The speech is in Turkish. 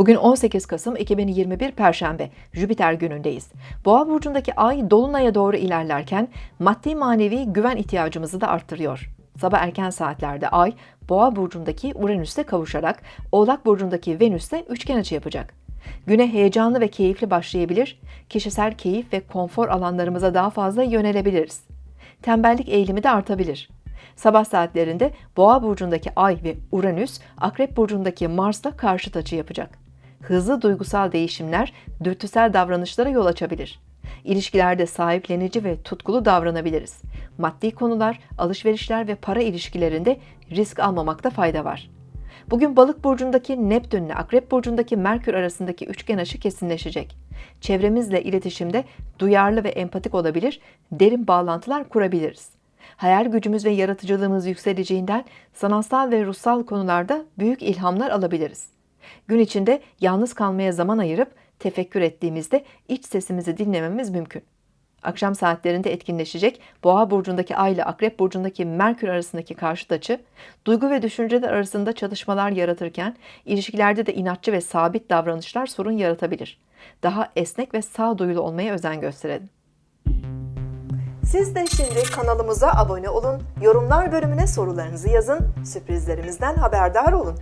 Bugün 18 Kasım 2021 Perşembe, Jüpiter günündeyiz. Boğa burcundaki ay dolunaya doğru ilerlerken maddi manevi güven ihtiyacımızı da arttırıyor. Sabah erken saatlerde ay Boğa burcundaki Uranüs'te kavuşarak Oğlak burcundaki Venüs'te üçgen açı yapacak. Güne heyecanlı ve keyifli başlayabilir, kişisel keyif ve konfor alanlarımıza daha fazla yönelebiliriz. Tembellik eğilimi de artabilir. Sabah saatlerinde Boğa burcundaki Ay ve Uranüs, Akrep burcundaki Mars'la karşıt açı yapacak. Hızlı duygusal değişimler dürtüsel davranışlara yol açabilir. İlişkilerde sahiplenici ve tutkulu davranabiliriz. Maddi konular, alışverişler ve para ilişkilerinde risk almamakta fayda var. Bugün Balık burcundaki Neptün ile Akrep burcundaki Merkür arasındaki üçgen aşı kesinleşecek. Çevremizle iletişimde duyarlı ve empatik olabilir, derin bağlantılar kurabiliriz. Hayal gücümüz ve yaratıcılığımız yükseleceğinden sanatsal ve ruhsal konularda büyük ilhamlar alabiliriz. Gün içinde yalnız kalmaya zaman ayırıp tefekkür ettiğimizde iç sesimizi dinlememiz mümkün. Akşam saatlerinde etkinleşecek Boğa burcundaki Ay ile Akrep burcundaki Merkür arasındaki karşıt açı, duygu ve düşünceler arasında çalışmalar yaratırken ilişkilerde de inatçı ve sabit davranışlar sorun yaratabilir. Daha esnek ve sağduyulu olmaya özen gösterelim. Siz de şimdi kanalımıza abone olun, yorumlar bölümüne sorularınızı yazın, sürprizlerimizden haberdar olun.